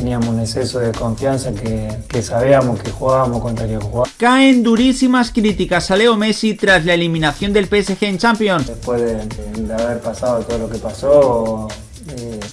teníamos un exceso de confianza que, que sabíamos que jugábamos contra que jugábamos. Caen durísimas críticas a Leo Messi tras la eliminación del PSG en Champions. Después de, haber pasado todo lo que pasó,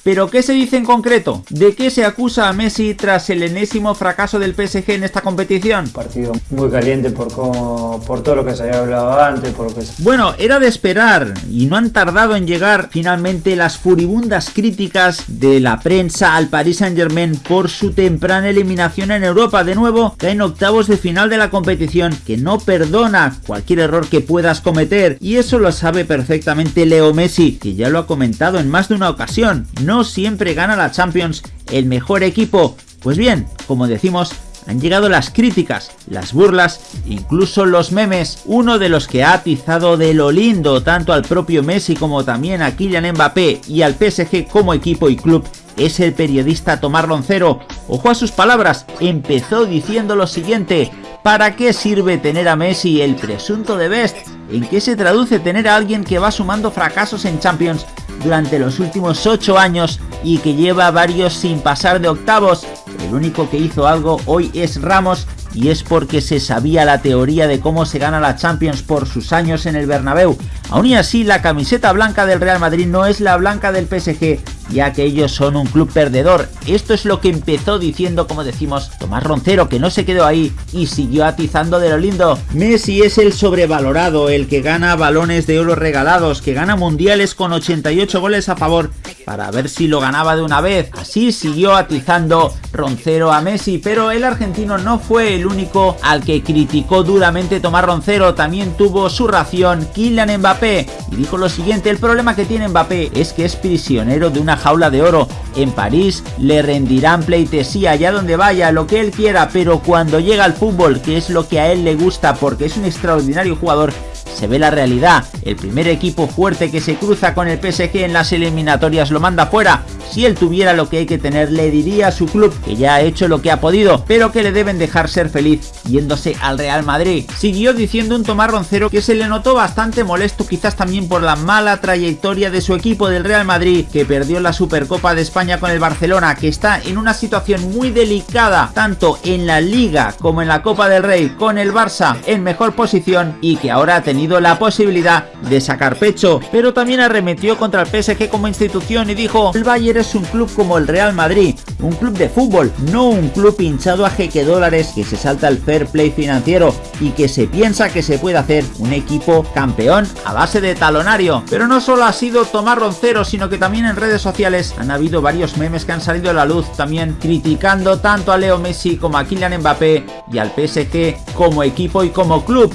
Pero ¿qué se dice en concreto? ¿De qué se acusa a Messi tras el enésimo fracaso del PSG en esta competición? partido muy caliente por, cómo, por todo lo que se había hablado antes, por lo que Bueno, era de esperar y no han tardado en llegar finalmente las furibundas críticas de la prensa al Paris Saint Germain por su temprana eliminación en Europa. De nuevo, caen octavos de final de la competición que no perdona cualquier error que puedas cometer y eso lo sabe perfectamente Leo Messi, que ya lo ha comentado en más de una ocasión. No siempre gana la Champions el mejor equipo. Pues bien, como decimos, han llegado las críticas, las burlas, incluso los memes. Uno de los que ha atizado de lo lindo tanto al propio Messi como también a Kylian Mbappé y al PSG como equipo y club es el periodista Tomás Roncero. Ojo a sus palabras, empezó diciendo lo siguiente. ¿Para qué sirve tener a Messi, el presunto de Best? ¿En qué se traduce tener a alguien que va sumando fracasos en Champions durante los últimos 8 años y que lleva varios sin pasar de octavos? El único que hizo algo hoy es Ramos y es porque se sabía la teoría de cómo se gana la Champions por sus años en el Bernabéu. Aún y así, la camiseta blanca del Real Madrid no es la blanca del PSG, ya que ellos son un club perdedor. Esto es lo que empezó diciendo, como decimos, Tomás Roncero, que no se quedó ahí y siguió atizando de lo lindo. Messi es el sobrevalorado, el que gana balones de oro regalados, que gana mundiales con 88 goles a favor, para ver si lo ganaba de una vez. Así siguió atizando Roncero a Messi, pero el argentino no fue el único al que criticó duramente Tomás Roncero, también tuvo su ración Kylian Mbappé y dijo lo siguiente, el problema que tiene Mbappé es que es prisionero de una jaula de oro. En París le rendirán pleitesía allá donde vaya, lo que él quiera, pero cuando llega al fútbol, que es lo que a él le gusta porque es un extraordinario jugador, se ve la realidad. El primer equipo fuerte que se cruza con el PSG en las eliminatorias lo manda fuera. Si él tuviera lo que hay que tener, le diría a su club que ya ha hecho lo que ha podido, pero que le deben dejar ser feliz yéndose al Real Madrid. Siguió diciendo un Tomás Roncero que se le notó bastante molesto quizás también por la mala trayectoria de su equipo del Real Madrid, que perdió la Supercopa de España con el Barcelona, que está en una situación muy delicada, tanto en la Liga como en la Copa del Rey, con el Barça en mejor posición y que ahora ha la posibilidad de sacar pecho, pero también arremetió contra el PSG como institución y dijo, el Bayern es un club como el Real Madrid, un club de fútbol, no un club hinchado a jeque dólares que se salta el fair play financiero y que se piensa que se puede hacer un equipo campeón a base de talonario. Pero no solo ha sido Tomás Roncero, sino que también en redes sociales han habido varios memes que han salido a la luz también criticando tanto a Leo Messi como a Kylian Mbappé y al PSG como equipo y como club.